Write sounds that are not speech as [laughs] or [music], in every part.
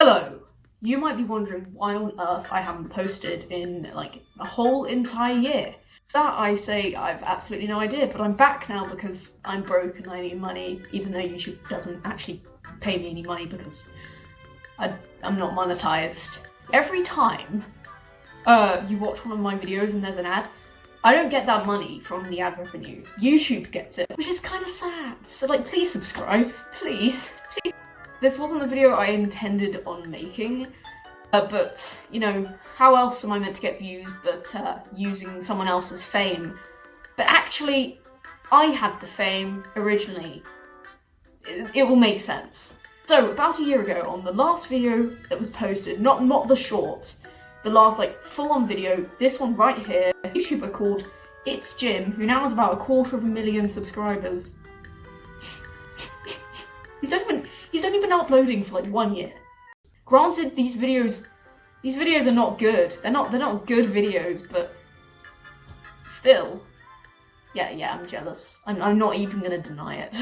Hello! You might be wondering why on earth I haven't posted in like a whole entire year. That I say I've absolutely no idea, but I'm back now because I'm broke and I need money, even though YouTube doesn't actually pay me any money because I, I'm not monetized. Every time uh, you watch one of my videos and there's an ad, I don't get that money from the ad revenue. YouTube gets it, which is kind of sad. So like, please subscribe, please. This wasn't the video I intended on making, uh, but, you know, how else am I meant to get views but uh, using someone else's fame? But actually, I had the fame originally. It, it will make sense. So, about a year ago, on the last video that was posted, not, not the short, the last, like, full-on video, this one right here, a YouTuber called It's Jim, who now has about a quarter of a million subscribers. [laughs] He's been he's only been uploading for like one year. Granted, these videos these videos are not good. They're not they're not good videos, but still. Yeah, yeah, I'm jealous. I'm I'm not even gonna deny it.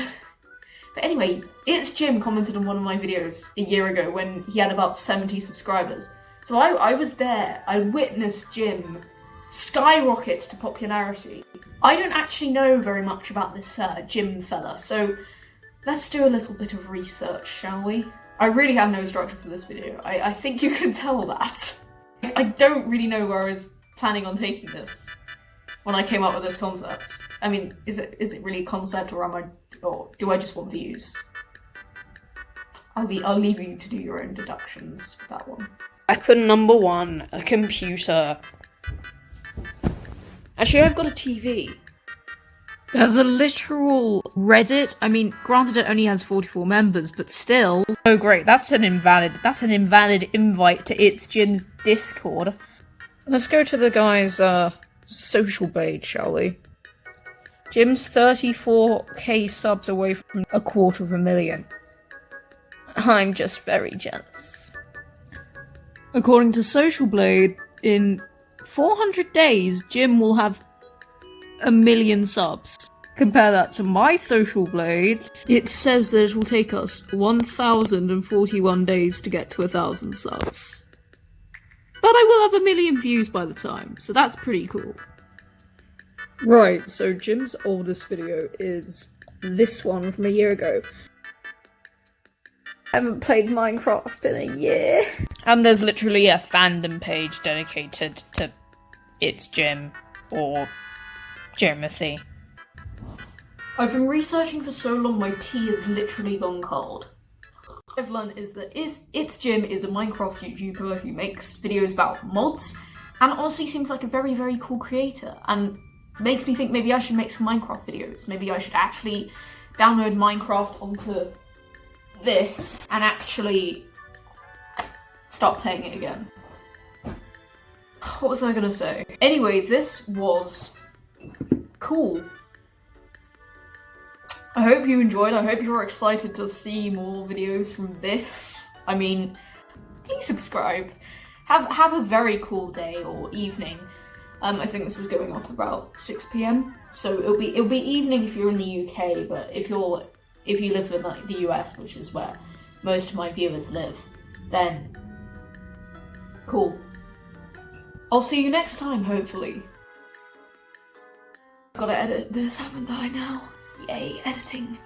[laughs] but anyway, it's Jim commented on one of my videos a year ago when he had about 70 subscribers. So I, I was there. I witnessed Jim skyrocket to popularity. I don't actually know very much about this uh, Jim fella, so Let's do a little bit of research, shall we? I really have no structure for this video. I, I think you can tell that. I don't really know where I was planning on taking this when I came up with this concept. I mean, is it is it really a concept or am I or do I just want views? I'll, le I'll leave you to do your own deductions with that one. Weapon number one, a computer. Actually, I've got a TV. There's a literal Reddit. I mean, granted it only has 44 members, but still. Oh great, that's an invalid that's an invalid invite to It's Jim's Discord. Let's go to the guy's uh social page, shall we? Jim's 34k subs away from a quarter of a million. I'm just very jealous. According to Social Blade, in 400 days, Jim will have a million subs. Compare that to my social blade, it says that it will take us 1041 days to get to a thousand subs. But I will have a million views by the time, so that's pretty cool. Right, so Jim's oldest video is this one from a year ago. I haven't played Minecraft in a year. And there's literally a fandom page dedicated to It's Jim or Jeremy. I've been researching for so long my tea has literally gone cold. I've learned is that is It's Jim is a Minecraft YouTuber who makes videos about mods and honestly seems like a very very cool creator and makes me think maybe I should make some Minecraft videos. Maybe I should actually download Minecraft onto this and actually start playing it again. What was I gonna say? Anyway, this was cool. I hope you enjoyed. I hope you're excited to see more videos from this. I mean, please subscribe. Have have a very cool day or evening. Um, I think this is going up about 6 p.m. So it'll be it'll be evening if you're in the UK, but if you're if you live in like the US, which is where most of my viewers live, then cool. I'll see you next time, hopefully. Gotta edit this, haven't I now? Editing.